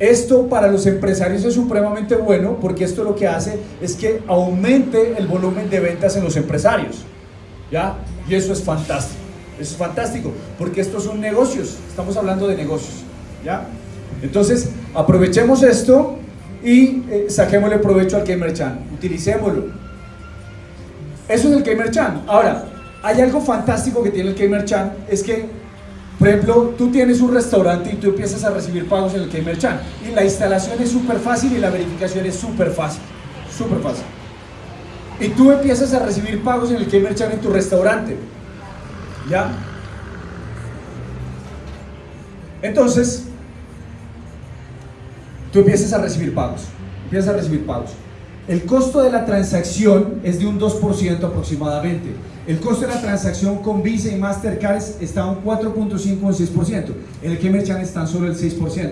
Esto para los empresarios es supremamente bueno porque esto lo que hace es que aumente el volumen de ventas en los empresarios. ¿Ya? Y eso es fantástico. Eso es fantástico porque estos son negocios. Estamos hablando de negocios. ¿Ya? Entonces, aprovechemos esto y eh, saquémosle provecho al Gamer Chan. Utilicémoslo. Eso es el Gamer Chan. Ahora, hay algo fantástico que tiene el Gamer Chan, es que, por ejemplo, tú tienes un restaurante y tú empiezas a recibir pagos en el Gamer Chan. Y la instalación es súper fácil y la verificación es súper fácil. Súper fácil. Y tú empiezas a recibir pagos en el Gamer Chan en tu restaurante. ¿Ya? Entonces, tú empiezas a recibir pagos. Empiezas a recibir pagos. El costo de la transacción es de un 2% aproximadamente. El costo de la transacción con Visa y Mastercard está un 4.5 o un 6%. En el Kemer Chan es tan solo el 6%.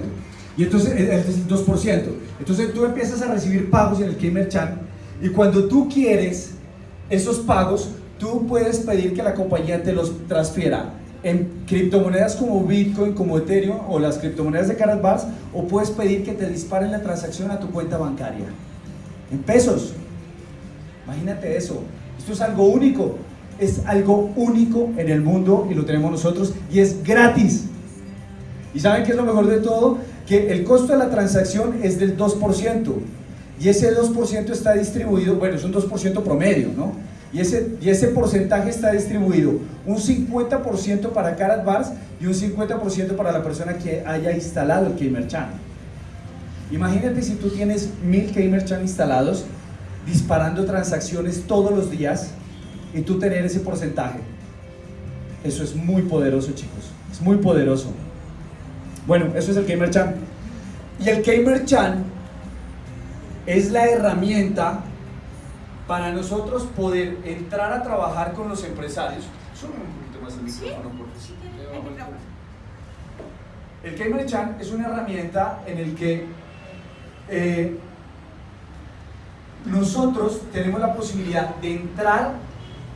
Y entonces es el 2%. Entonces tú empiezas a recibir pagos en el Kemer Chan y cuando tú quieres esos pagos, tú puedes pedir que la compañía te los transfiera en criptomonedas como Bitcoin, como Ethereum o las criptomonedas de Bars o puedes pedir que te disparen la transacción a tu cuenta bancaria en pesos. Imagínate eso. Esto es algo único. Es algo único en el mundo y lo tenemos nosotros y es gratis. ¿Y saben qué es lo mejor de todo? Que el costo de la transacción es del 2% y ese 2% está distribuido, bueno, es un 2% promedio, ¿no? Y ese, y ese porcentaje está distribuido un 50% para Carat Bars y un 50% para la persona que haya instalado el Gamer Channel. Imagínate si tú tienes mil Gamer Chan instalados, disparando transacciones todos los días y tú tener ese porcentaje. Eso es muy poderoso, chicos. Es muy poderoso. Bueno, eso es el Gamer Chan. Y el Gamer Chan es la herramienta para nosotros poder entrar a trabajar con los empresarios. Sube un poquito más el micrófono, por favor. El Gamer Chan es una herramienta en el que eh, nosotros tenemos la posibilidad de entrar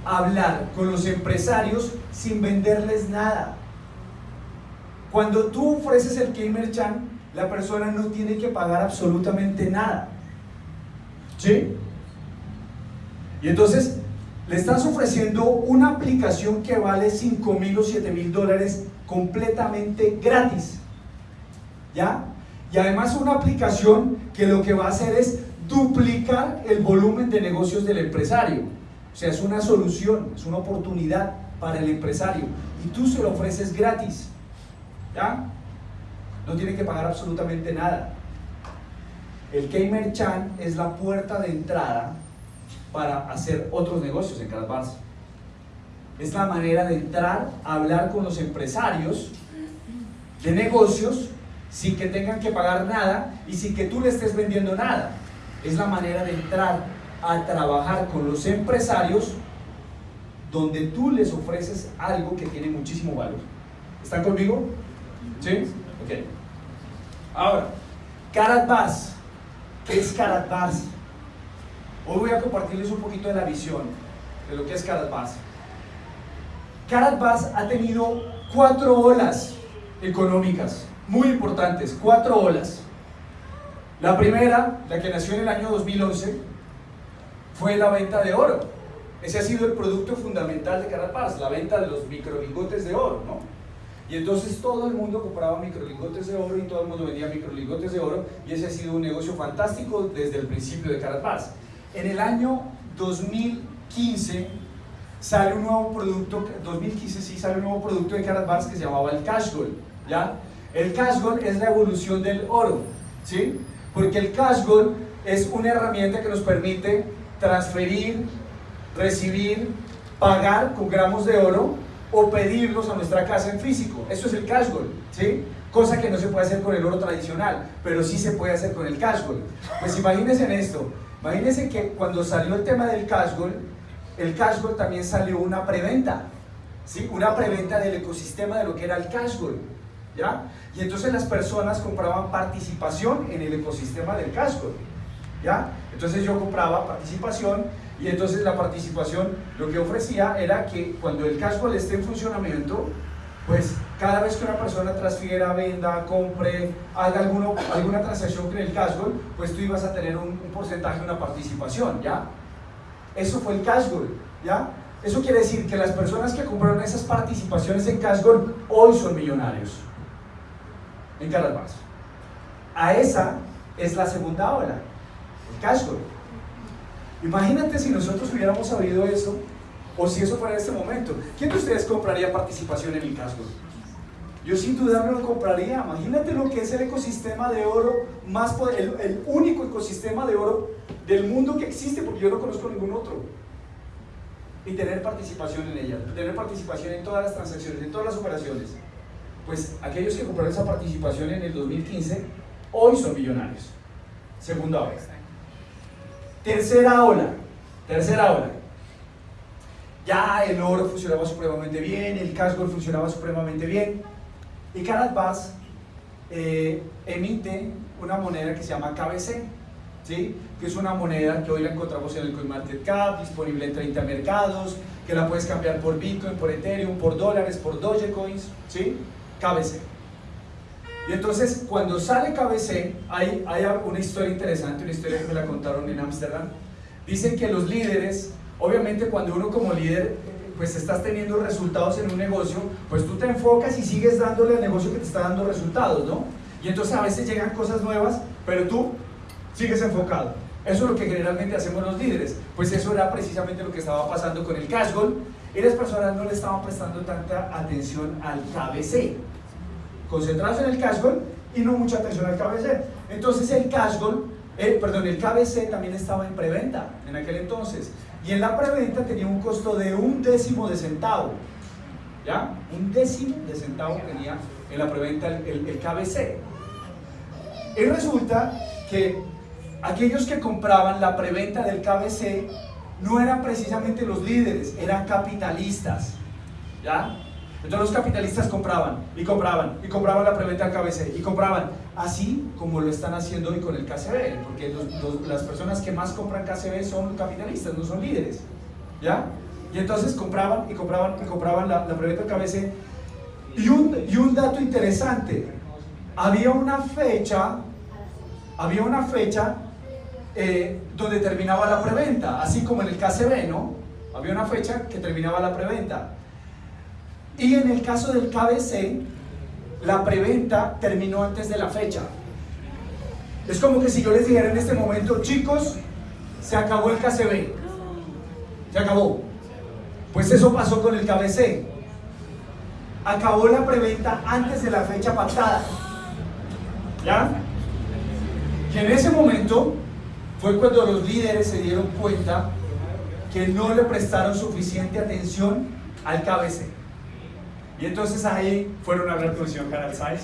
hablar con los empresarios sin venderles nada. Cuando tú ofreces el Gamer Chan, la persona no tiene que pagar absolutamente nada. ¿Sí? Y entonces le estás ofreciendo una aplicación que vale 5 mil o 7 mil dólares completamente gratis. ¿Ya? Y además una aplicación que lo que va a hacer es duplicar el volumen de negocios del empresario. O sea, es una solución, es una oportunidad para el empresario. Y tú se lo ofreces gratis. ¿Ya? No tiene que pagar absolutamente nada. El Gamer Chan es la puerta de entrada para hacer otros negocios en cada Es la manera de entrar a hablar con los empresarios de negocios sin que tengan que pagar nada y sin que tú le estés vendiendo nada. Es la manera de entrar a trabajar con los empresarios donde tú les ofreces algo que tiene muchísimo valor. ¿Están conmigo? ¿Sí? Ok. Ahora, Carat Bars. ¿Qué es Carat Bars? Hoy voy a compartirles un poquito de la visión de lo que es Carat Bars. Carat Bars ha tenido cuatro olas económicas muy importantes, cuatro olas. La primera, la que nació en el año 2011, fue la venta de oro. Ese ha sido el producto fundamental de Carapaz, la venta de los microlingotes de oro, ¿no? Y entonces todo el mundo compraba microlingotes de oro y todo el mundo vendía microlingotes de oro y ese ha sido un negocio fantástico desde el principio de Carapaz. En el año 2015 sale un nuevo producto, 2015 sí sale un nuevo producto de Carapaz que se llamaba el Cash Gold, ¿ya? El cash gold es la evolución del oro, ¿sí? Porque el cash gold es una herramienta que nos permite transferir, recibir, pagar con gramos de oro o pedirlos a nuestra casa en físico. Eso es el cash gold, ¿sí? Cosa que no se puede hacer con el oro tradicional, pero sí se puede hacer con el cash gold. Pues imagínense en esto, imagínense que cuando salió el tema del cash gold, el cash gold también salió una preventa, ¿sí? Una preventa del ecosistema de lo que era el cash gold, ¿ya? Y entonces las personas compraban participación en el ecosistema del casco. ¿Ya? Entonces yo compraba participación y entonces la participación lo que ofrecía era que cuando el casco esté en funcionamiento, pues cada vez que una persona transfiera, venda, compre, haga alguno, alguna transacción con el cashgold, pues tú ibas a tener un, porcentaje, una participación, ¿ya? Eso fue el cashgold, ¿ya? Eso quiere decir que las personas que compraron esas participaciones en cashgold hoy son millonarios en Carabas. A esa es la segunda ola, el cashgold. Imagínate si nosotros hubiéramos sabido eso o si eso fuera en este momento. ¿Quién de ustedes compraría participación en el casco? Yo sin duda me lo compraría. Imagínate lo que es el ecosistema de oro más el, el único ecosistema de oro del mundo que existe, porque yo no conozco ningún otro. Y tener participación en ella, tener participación en todas las transacciones, en todas las operaciones. Pues aquellos que compraron esa participación en el 2015, hoy son millonarios. Segunda ola. Tercera ola. Tercera ola ya el oro funcionaba supremamente bien, el cashgold funcionaba supremamente bien. Y Carat eh, emite una moneda que se llama KBC, ¿sí? que es una moneda que hoy la encontramos en el CoinMarketCap, disponible en 30 mercados, que la puedes cambiar por Bitcoin, por Ethereum, por dólares, por Dogecoins, ¿sí? KBC. Y entonces, cuando sale KBC, hay, hay una historia interesante, una historia que me la contaron en Ámsterdam. Dicen que los líderes Obviamente cuando uno como líder pues estás teniendo resultados en un negocio, pues tú te enfocas y sigues dándole al negocio que te está dando resultados, ¿no? Y entonces a veces llegan cosas nuevas, pero tú sigues enfocado. Eso es lo que generalmente hacemos los líderes. Pues eso era precisamente lo que estaba pasando con el cash goal y las personas no le estaban prestando tanta atención al KBC. Concentrados en el cash y no mucha atención al KBC. Entonces el cash goal, eh, perdón, el KBC también estaba en preventa en aquel entonces. Y en la preventa tenía un costo de un décimo de centavo. ¿Ya? Un décimo de centavo tenía en la preventa el, el, KBC. Y resulta que aquellos que compraban la preventa del KBC no eran precisamente los líderes, eran capitalistas. ¿Ya? Entonces los capitalistas compraban y compraban y compraban la preventa del KBC y compraban, así como lo están haciendo hoy con el KCB, porque las personas que más compran KCB son capitalistas, no son líderes. ¿Ya? Y entonces compraban y compraban y compraban la, preventa del KBC. Y un, y un dato interesante, había una fecha, había una fecha eh, donde terminaba la preventa, así como en el KCB, ¿no? Había una fecha que terminaba la preventa. Y en el caso del KBC, la preventa terminó antes de la fecha. Es como que si yo les dijera en este momento, chicos, se acabó el KCB. Se acabó. Pues eso pasó con el KBC. Acabó la preventa antes de la fecha pactada. ¿Ya? Y en ese momento fue cuando los líderes se dieron cuenta que no le prestaron suficiente atención al KBC. Y entonces ahí fueron a hablar con el señor Harald Saiz.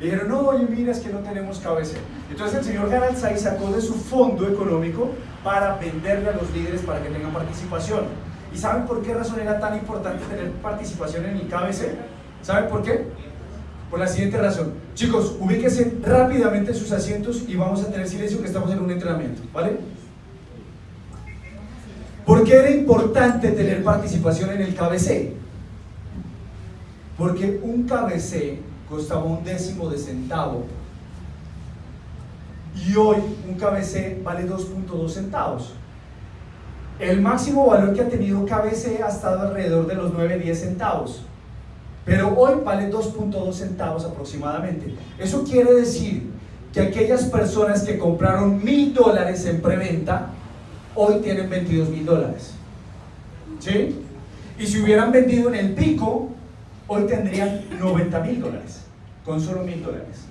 Y dijeron, no, oye, mira, es que no tenemos KBC. Entonces el señor Harald Saiz sacó de su fondo económico para venderle a los líderes para que tengan participación. ¿Y saben por qué razón era tan importante tener participación en el KBC? ¿Saben por qué? Por la siguiente razón. Chicos, ubíquense rápidamente en sus asientos y vamos a tener silencio que estamos en un entrenamiento, ¿vale? ¿Por qué era importante tener participación en el KBC? Porque un KBC costaba un décimo de centavo y hoy un KBC vale 2.2 centavos. El máximo valor que ha tenido KBC ha estado alrededor de los 9-10 centavos, pero hoy vale 2.2 centavos aproximadamente. Eso quiere decir que aquellas personas que compraron mil dólares en preventa, hoy tienen 22 mil dólares. ¿Sí? Y si hubieran vendido en el pico, hoy tendrían 90 mil dólares, con solo mil dólares.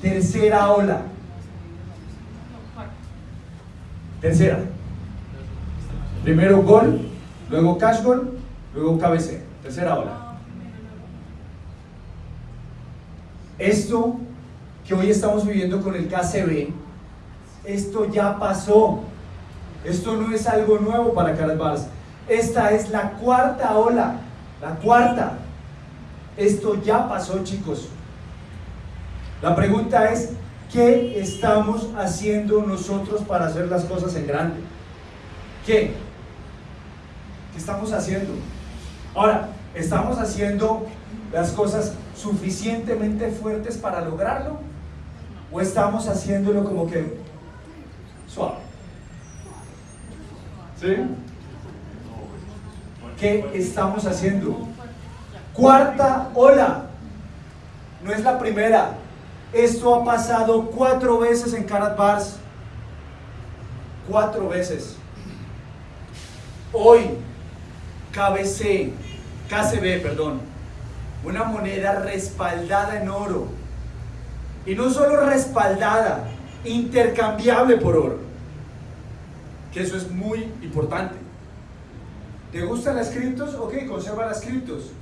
Tercera ola. Tercera. Primero gol, luego cash gol, luego KBC. Tercera ola. Esto que hoy estamos viviendo con el KCB, esto ya pasó. Esto no es algo nuevo para Carlos Esta es la cuarta ola la cuarta, esto ya pasó chicos. La pregunta es, ¿qué estamos haciendo nosotros para hacer las cosas en grande? ¿Qué? ¿Qué estamos haciendo? Ahora, ¿Estamos haciendo las cosas suficientemente fuertes para lograrlo? ¿O estamos haciéndolo como que suave? ¿Sí? ¿Qué estamos haciendo? Cuarta ola. No es la primera. Esto ha pasado cuatro veces en Karat Bars. Cuatro veces. Hoy, KBC, KCB, perdón, una moneda respaldada en oro. Y no solo respaldada, intercambiable por oro. Que eso es muy importante. ¿Te gustan las criptos? Ok, conserva las criptos.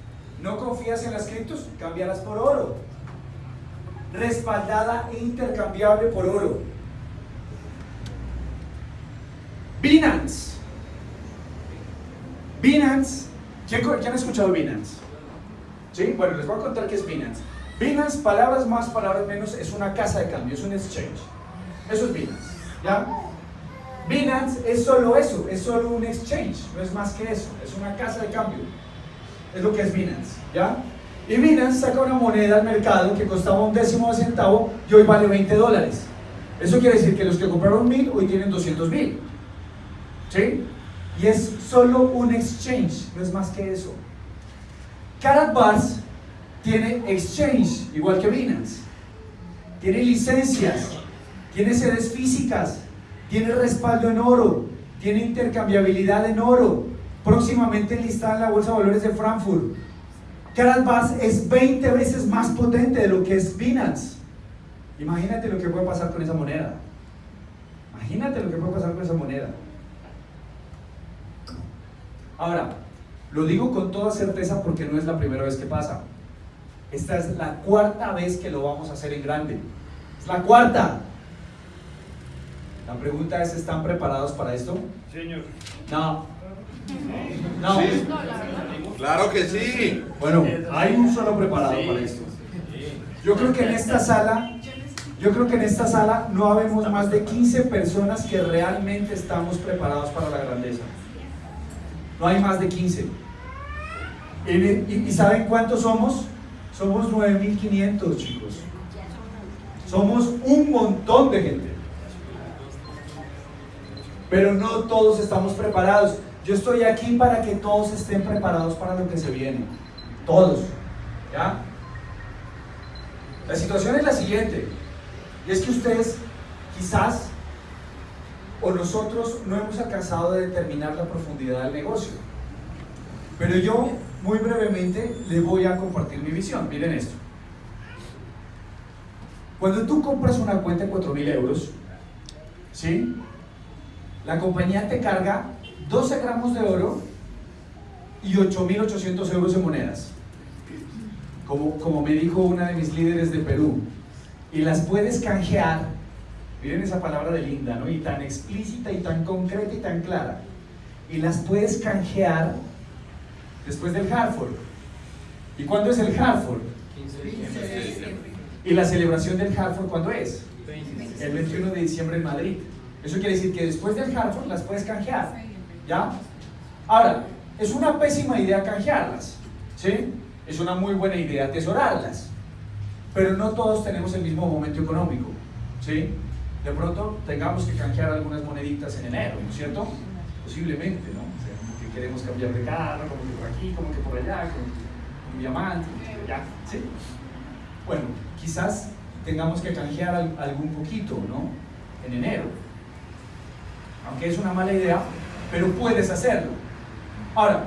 ¿No confías en las criptos? Cámbialas por oro. Respaldada e intercambiable por oro. Binance. Binance. ¿Quién, han escuchado Binance? ¿Sí? Bueno, les voy a contar qué es Binance. Binance, palabras más, palabras menos, es una casa de cambio, es un exchange. Eso es Binance. ¿Ya? Binance es solo eso, es solo un exchange, no es más que eso, es una casa de cambio. Es lo que es Binance, ¿ya? Y Binance saca una moneda al mercado que costaba un décimo de centavo y hoy vale 20 dólares. Eso quiere decir que los que compraron mil hoy tienen 200 mil. ¿Sí? Y es solo un exchange, no es más que eso. Karatbars tiene exchange, igual que Binance. Tiene licencias, tiene sedes físicas, tiene respaldo en oro, tiene intercambiabilidad en oro, próximamente listada en la Bolsa de Valores de Frankfurt. Karatbars es 20 veces más potente de lo que es Binance. Imagínate lo que puede pasar con esa moneda. Imagínate lo que puede pasar con esa moneda. Ahora, lo digo con toda certeza porque no es la primera vez que pasa. Esta es la cuarta vez que lo vamos a hacer en grande. Es la cuarta. La pregunta es, ¿están preparados para esto? Señor. No. No. Claro que sí. Bueno, hay un solo preparado para esto. Yo creo que en esta sala, yo creo que en esta sala no habemos más de 15 personas que realmente estamos preparados para la grandeza. No hay más de 15. ¿Y, saben cuántos somos? Somos 9.500 chicos. Somos un montón de gente. Pero no todos estamos preparados. Yo estoy aquí para que todos estén preparados para lo que se viene. Todos. ¿Ya? La situación es la siguiente. Y es que ustedes quizás o nosotros no hemos alcanzado de determinar la profundidad del negocio. Pero yo, muy brevemente, les voy a compartir mi visión. Miren esto. Cuando tú compras una cuenta de 4.000 euros, ¿sí? La compañía te carga 12 gramos de oro y 8.800 euros en monedas. Como, como me dijo una de mis líderes de Perú. Y las puedes canjear Miren esa palabra de linda, ¿no? Y tan explícita y tan concreta y tan clara. Y las puedes canjear después del Hartford. ¿Y cuándo es el Hartford? 15 de diciembre. ¿Y la celebración del Hartford cuándo es? El 21 de diciembre en Madrid. Eso quiere decir que después del Hartford las puedes canjear. ¿Ya? Ahora, es una pésima idea canjearlas. ¿Sí? Es una muy buena idea atesorarlas. Pero no todos tenemos el mismo momento económico. ¿Sí? de pronto tengamos que canjear algunas moneditas en enero, ¿no es cierto? Posiblemente, ¿no? O sea, como que queremos cambiar de carro, como que por aquí, como que por allá, como un diamante, ya, ¿sí? Bueno, quizás tengamos que canjear algún poquito, ¿no? En enero. Aunque es una mala idea, pero puedes hacerlo. Ahora,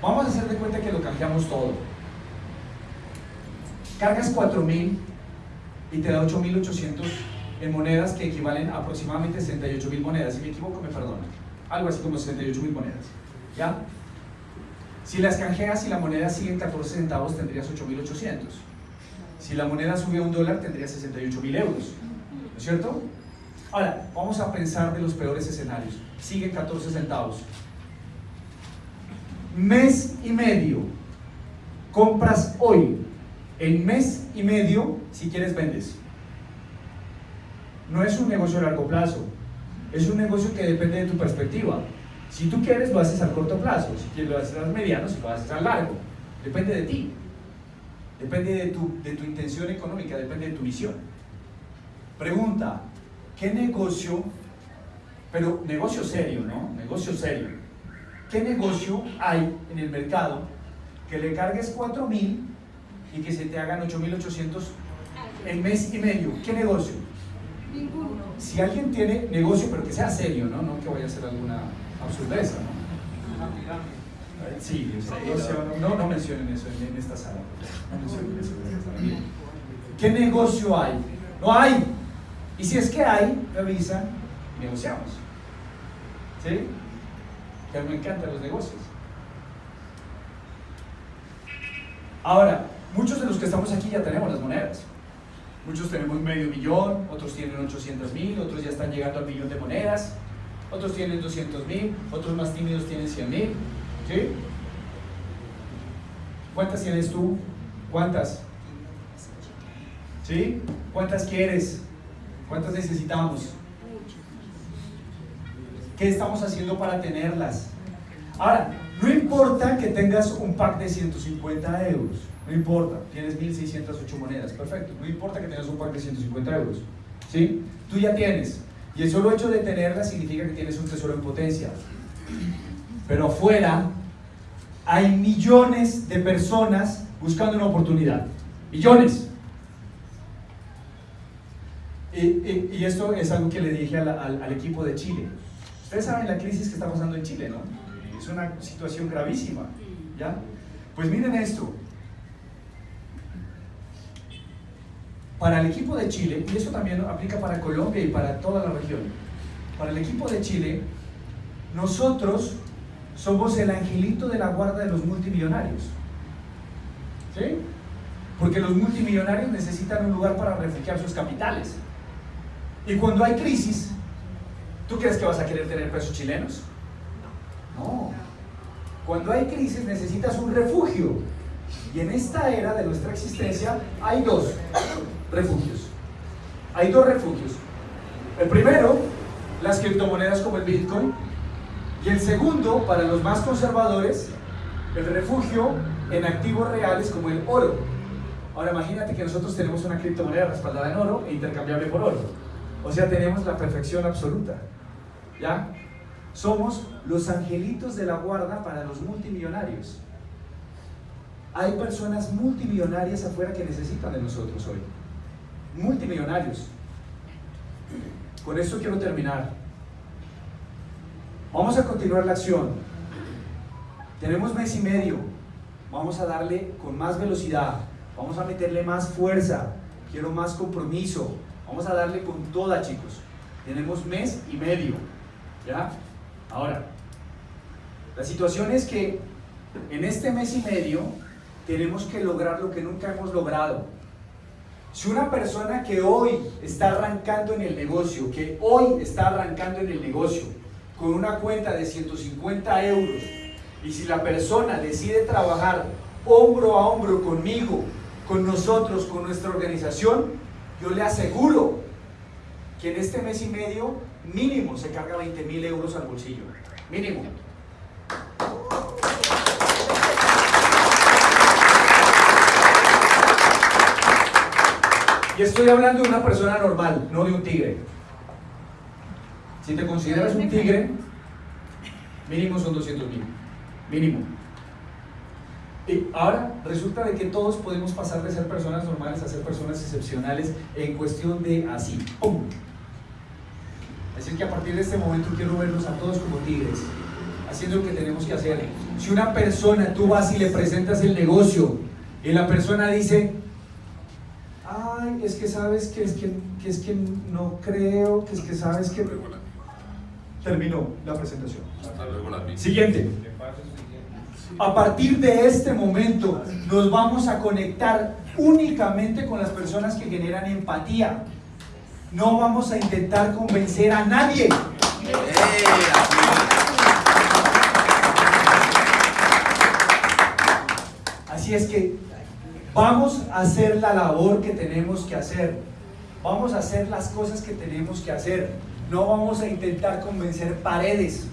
vamos a hacer de cuenta que lo canjeamos todo. Cargas 4000 y te da 8800 en monedas que equivalen a aproximadamente 68 mil monedas. Si me equivoco, me perdona. Algo así como 68 mil monedas. ¿Ya? Si las canjeas y la moneda sigue en 14 centavos, tendrías 8.800. Si la moneda sube a un dólar, tendrías 68.000 euros. ¿No es cierto? Ahora, vamos a pensar de los peores escenarios. Sigue 14 centavos. Mes y medio. Compras hoy. En mes y medio, si quieres, vendes no es un negocio a largo plazo, es un negocio que depende de tu perspectiva. Si tú quieres, lo haces a corto plazo, si quieres, lo haces a mediano, si lo haces a largo. Depende de ti. Depende de tu, de tu intención económica, depende de tu visión. Pregunta, ¿qué negocio, pero negocio serio, ¿no? Negocio serio. ¿Qué negocio hay en el mercado que le cargues 4 mil y que se te hagan 8.800 en mes y medio? ¿Qué negocio? Ninguno. Si alguien tiene negocio, pero que sea serio, ¿no? No que vaya a ser alguna absurdeza, ¿no? Sí, eso, no, no mencionen eso en, en esta sala. No mencionen eso en esta sala. ¿Qué negocio hay? No hay. Y si es que hay, me avisan, negociamos. ¿Sí? Que a me encantan los negocios. Ahora, muchos de los que estamos aquí ya tenemos las monedas. Muchos tenemos medio millón, otros tienen 800 mil, otros ya están llegando al millón de monedas, otros tienen 200 mil, otros más tímidos tienen 100 mil. ¿Sí? ¿Cuántas tienes tú? ¿Cuántas? ¿Sí? ¿Cuántas quieres? ¿Cuántas necesitamos? ¿Qué estamos haciendo para tenerlas? Ahora, no importa que tengas un pack de 150 euros, no importa, tienes 1608 monedas, perfecto, no importa que tengas un pack de 150 euros, ¿sí? Tú ya tienes, y el solo hecho de tenerlas significa que tienes un tesoro en potencia. Pero afuera hay millones de personas buscando una oportunidad, millones. Y, y- esto es algo que le dije al, al- al equipo de Chile. Ustedes saben la crisis que está pasando en Chile, ¿no? Es una situación gravísima, ¿ya? Pues miren esto. Para el equipo de Chile, y eso también aplica para Colombia y para toda la región, para el equipo de Chile, nosotros somos el angelito de la guarda de los multimillonarios. ¿Sí? Porque los multimillonarios necesitan un lugar para refugiar sus capitales. Y cuando hay crisis, ¿tú crees que vas a querer tener pesos chilenos? No. Cuando hay crisis necesitas un refugio. Y en esta era de nuestra existencia hay dos refugios. Hay dos refugios. El primero, las criptomonedas como el Bitcoin. Y el segundo, para los más conservadores, el refugio en activos reales como el oro. Ahora imagínate que nosotros tenemos una criptomoneda respaldada en oro e intercambiable por oro. O sea, tenemos la perfección absoluta. ¿Ya? Somos los angelitos de la guarda para los multimillonarios. Hay personas multimillonarias afuera que necesitan de nosotros hoy. Multimillonarios. Con esto quiero terminar. Vamos a continuar la acción. Tenemos mes y medio. Vamos a darle con más velocidad. Vamos a meterle más fuerza. Quiero más compromiso. Vamos a darle con toda, chicos. Tenemos mes y medio. ¿Ya? Ahora, la situación es que en este mes y medio tenemos que lograr lo que nunca hemos logrado. Si una persona que hoy está arrancando en el negocio, que hoy está arrancando en el negocio, con una cuenta de 150 euros, y si la persona decide trabajar hombro a hombro conmigo, con nosotros, con nuestra organización, yo le aseguro que en este mes y medio mínimo se carga 20 mil euros al bolsillo. Mínimo. Y estoy hablando de una persona normal, no de un tigre. Si te consideras un tigre, mínimo son 200 mil. Mínimo. Y ahora resulta de que todos podemos pasar de ser personas normales a ser personas excepcionales en cuestión de así. ¡Pum! Así que a partir de este momento quiero verlos a todos como tigres, haciendo lo que tenemos que hacer. Si una persona, tú vas y le presentas el negocio y la persona dice, ay, es que sabes que es que, que es que no creo, que es que sabes que... Terminó la presentación. Hasta luego. Siguiente. A partir de este momento nos vamos a conectar únicamente con las personas que generan empatía. No vamos a intentar convencer a nadie. Así es que vamos a hacer la labor que tenemos que hacer. Vamos a hacer las cosas que tenemos que hacer. No vamos a intentar convencer paredes.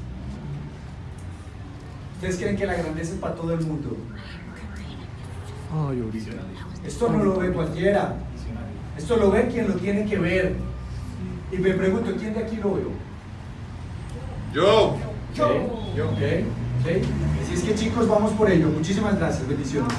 ¿Ustedes creen que la grandeza es para todo el mundo? Ay, ahorita. Esto no lo ve cualquiera. Esto lo ve quien lo tiene que ver. Y me pregunto, ¿quién de aquí lo veo? Yo. Yo. Yo. Ok. ok. Así es que chicos, vamos por ello. Muchísimas gracias. Bendiciones.